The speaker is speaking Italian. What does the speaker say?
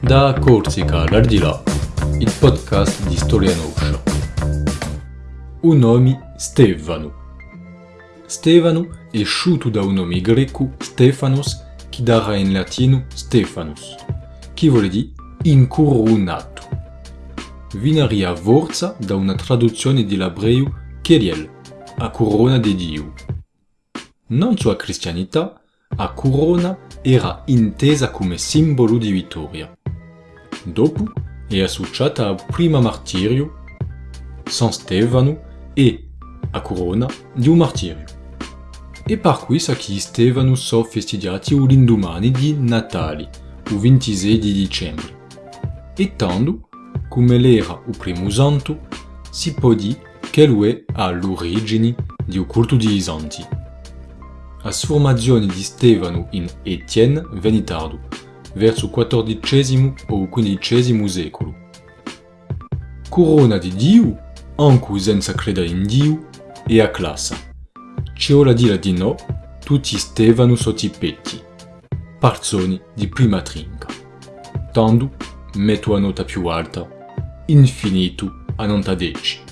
Da Corsica all'Ardilà, il podcast di Storia Noscia. Un nome Stefano. Stefano è sciuto da un nome greco Stephanos che darà in latino Stephanus, che vuole dire incoronato. Vinaria forza da una traduzione dell'ebreo Keriel, a corona di Dio. Non sua cristianità, a corona era intesa come simbolo di vittoria. Dopo è associata al primo martirio, San Stefano, e a corona di un martirio. E per questo che Stefano sono festeggiati l'indomani di Natale, il 26 di dicembre. E tanto, come l'era il primo santo, si può dire che lui è all'origine del culto di santi. La formazione di Stefano in Etienne venne tardo, verso il XIV o XV secolo. Corona di Dio, anche senza credere in Dio, e a classe. C'è ora dire di no, tutti Stefano sotto i petti. Parzoni di prima trinca. Tanto metto a nota più alta, infinito a 90 deci.